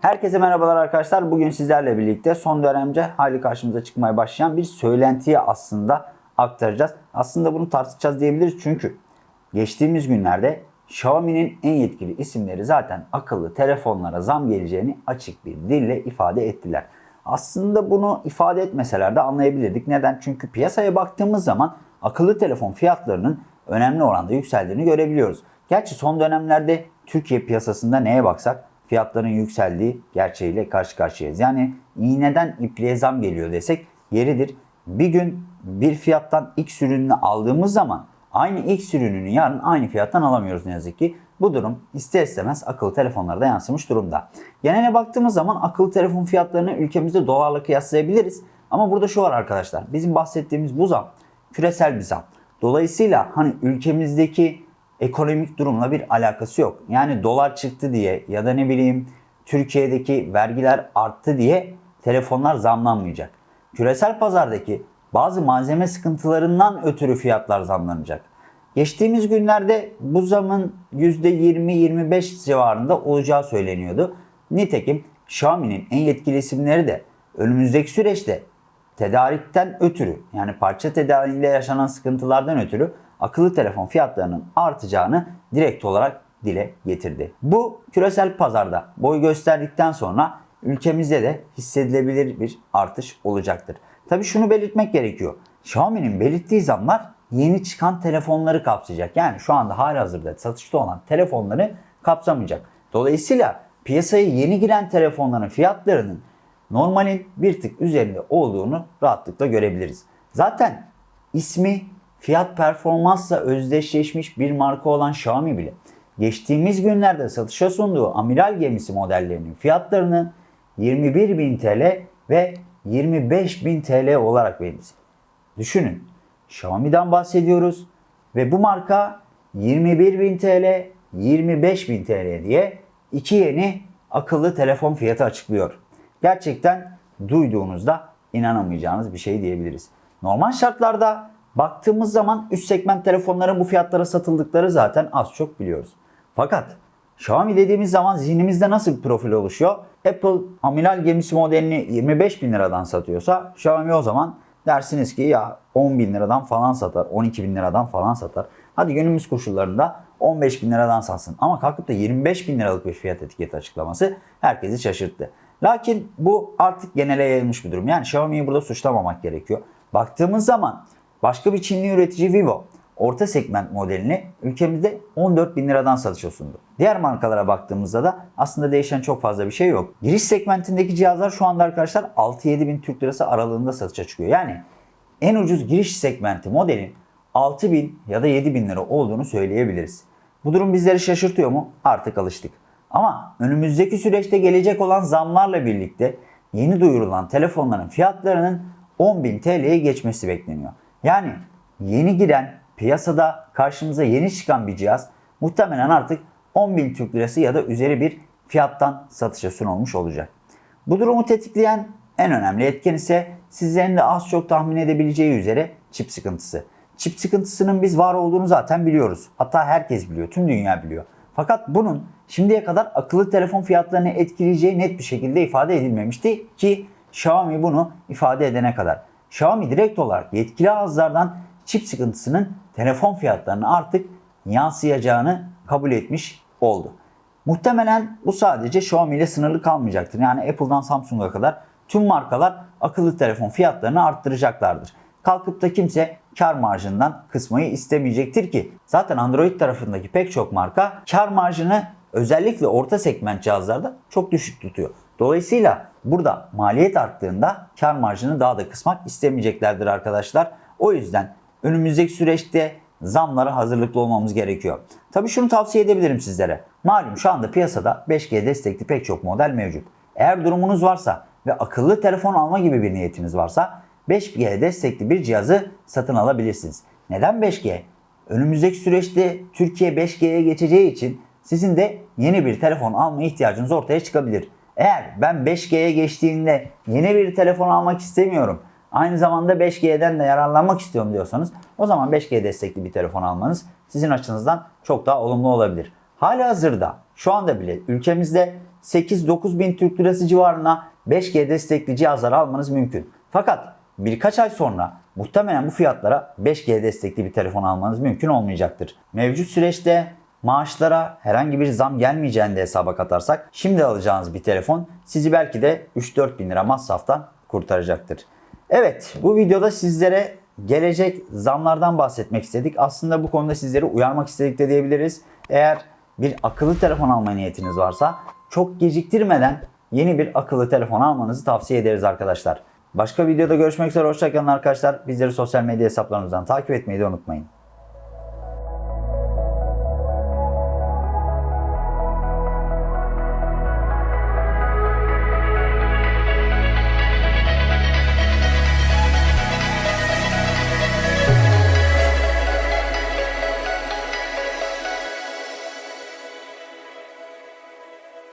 Herkese merhabalar arkadaşlar. Bugün sizlerle birlikte son dönemce hali karşımıza çıkmaya başlayan bir söylentiyi aslında aktaracağız. Aslında bunu tartışacağız diyebiliriz çünkü geçtiğimiz günlerde Xiaomi'nin en yetkili isimleri zaten akıllı telefonlara zam geleceğini açık bir dille ifade ettiler. Aslında bunu ifade etmeseler de anlayabilirdik. Neden? Çünkü piyasaya baktığımız zaman akıllı telefon fiyatlarının önemli oranda yükseldiğini görebiliyoruz. Gerçi son dönemlerde Türkiye piyasasında neye baksak fiyatların yükseldiği gerçeğiyle karşı karşıyayız. Yani iğneden ipliğe zam geliyor desek yeridir. Bir gün bir fiyattan X ürününü aldığımız zaman aynı X ürününü yarın aynı fiyattan alamıyoruz ne yazık ki. Bu durum ister istemez akıllı telefonlarda yansımış durumda. Genele baktığımız zaman akıllı telefon fiyatlarını ülkemizde dolarla kıyaslayabiliriz. Ama burada şu var arkadaşlar. Bizim bahsettiğimiz bu zam küresel bir zam. Dolayısıyla hani ülkemizdeki ekonomik durumla bir alakası yok. Yani dolar çıktı diye ya da ne bileyim Türkiye'deki vergiler arttı diye telefonlar zamlanmayacak. Küresel pazardaki bazı malzeme sıkıntılarından ötürü fiyatlar zamlanacak. Geçtiğimiz günlerde bu zamın %20-25 civarında olacağı söyleniyordu. Nitekim Xiaomi'nin en yetkili isimleri de önümüzdeki süreçte tedarikten ötürü yani parça tedariğinde yaşanan sıkıntılardan ötürü akıllı telefon fiyatlarının artacağını direkt olarak dile getirdi. Bu küresel pazarda boy gösterdikten sonra ülkemizde de hissedilebilir bir artış olacaktır. Tabi şunu belirtmek gerekiyor. Xiaomi'nin belirttiği zamlar yeni çıkan telefonları kapsayacak. Yani şu anda halihazırda satışta olan telefonları kapsamayacak. Dolayısıyla piyasaya yeni giren telefonların fiyatlarının normalin bir tık üzerinde olduğunu rahatlıkla görebiliriz. Zaten ismi fiyat performansla özdeşleşmiş bir marka olan Xiaomi bile geçtiğimiz günlerde satışa sunduğu amiral gemisi modellerinin fiyatlarını 21.000 TL ve 25.000 TL olarak belirledi. Düşünün Xiaomi'den bahsediyoruz ve bu marka 21.000 TL, 25.000 TL diye iki yeni akıllı telefon fiyatı açıklıyor. Gerçekten duyduğunuzda inanamayacağınız bir şey diyebiliriz. Normal şartlarda baktığımız zaman üst segment telefonların bu fiyatlara satıldıkları zaten az çok biliyoruz. Fakat Xiaomi dediğimiz zaman zihnimizde nasıl bir profil oluşuyor? Apple amiral gemisi modelini 25 bin liradan satıyorsa Xiaomi o zaman dersiniz ki ya 10 bin liradan falan satar, 12 bin liradan falan satar. Hadi günümüz koşullarında 15 bin liradan satsın. Ama kalkıp da 25 bin liralık bir fiyat etiketi açıklaması herkesi şaşırttı. Lakin bu artık genele yayılmış bir durum. Yani Xiaomi'yi burada suçlamamak gerekiyor. Baktığımız zaman başka bir Çinli üretici Vivo orta segment modelini ülkemizde 14 bin liradan satışa sundu. Diğer markalara baktığımızda da aslında değişen çok fazla bir şey yok. Giriş segmentindeki cihazlar şu anda arkadaşlar 6-7 bin Türk lirası aralığında satışa çıkıyor. Yani en ucuz giriş segmenti modelin 6 bin ya da 7 bin lira olduğunu söyleyebiliriz. Bu durum bizleri şaşırtıyor mu? Artık alıştık. Ama önümüzdeki süreçte gelecek olan zamlarla birlikte yeni duyurulan telefonların fiyatlarının 10.000 TL'ye geçmesi bekleniyor. Yani yeni giren piyasada karşımıza yeni çıkan bir cihaz muhtemelen artık 10.000 Türk Lirası ya da üzeri bir fiyattan satışa sunulmuş olacak. Bu durumu tetikleyen en önemli etken ise sizlerin de az çok tahmin edebileceği üzere çip sıkıntısı. Çip sıkıntısının biz var olduğunu zaten biliyoruz. Hatta herkes biliyor, tüm dünya biliyor. Fakat bunun şimdiye kadar akıllı telefon fiyatlarını etkileyeceği net bir şekilde ifade edilmemişti ki Xiaomi bunu ifade edene kadar. Xiaomi direkt olarak yetkili ağızlardan çip sıkıntısının telefon fiyatlarını artık yansıyacağını kabul etmiş oldu. Muhtemelen bu sadece Xiaomi ile sınırlı kalmayacaktır. Yani Apple'dan Samsung'a kadar tüm markalar akıllı telefon fiyatlarını arttıracaklardır. Kalkıp da kimse kar marjından kısmayı istemeyecektir ki zaten Android tarafındaki pek çok marka kar marjını özellikle orta segment cihazlarda çok düşük tutuyor. Dolayısıyla burada maliyet arttığında kar marjını daha da kısmak istemeyeceklerdir arkadaşlar. O yüzden önümüzdeki süreçte zamlara hazırlıklı olmamız gerekiyor. Tabii şunu tavsiye edebilirim sizlere. Malum şu anda piyasada 5G destekli pek çok model mevcut. Eğer durumunuz varsa ve akıllı telefon alma gibi bir niyetiniz varsa 5G destekli bir cihazı satın alabilirsiniz. Neden 5G? Önümüzdeki süreçte Türkiye 5G'ye geçeceği için sizin de yeni bir telefon alma ihtiyacınız ortaya çıkabilir. Eğer ben 5G'ye geçtiğinde yeni bir telefon almak istemiyorum, aynı zamanda 5G'den de yararlanmak istiyorum diyorsanız o zaman 5G destekli bir telefon almanız sizin açınızdan çok daha olumlu olabilir. Hali hazırda şu anda bile ülkemizde 8-9 bin Türk lirası civarına 5G destekli cihazlar almanız mümkün. Fakat birkaç ay sonra muhtemelen bu fiyatlara 5G destekli bir telefon almanız mümkün olmayacaktır. Mevcut süreçte maaşlara herhangi bir zam gelmeyeceğini de hesaba katarsak şimdi alacağınız bir telefon sizi belki de 3-4 bin lira masraftan kurtaracaktır. Evet bu videoda sizlere gelecek zamlardan bahsetmek istedik. Aslında bu konuda sizleri uyarmak istedik de diyebiliriz. Eğer bir akıllı telefon alma niyetiniz varsa çok geciktirmeden yeni bir akıllı telefon almanızı tavsiye ederiz arkadaşlar. Başka videoda görüşmek üzere. Hoşçakalın arkadaşlar. Bizleri sosyal medya hesaplarımızdan takip etmeyi de unutmayın.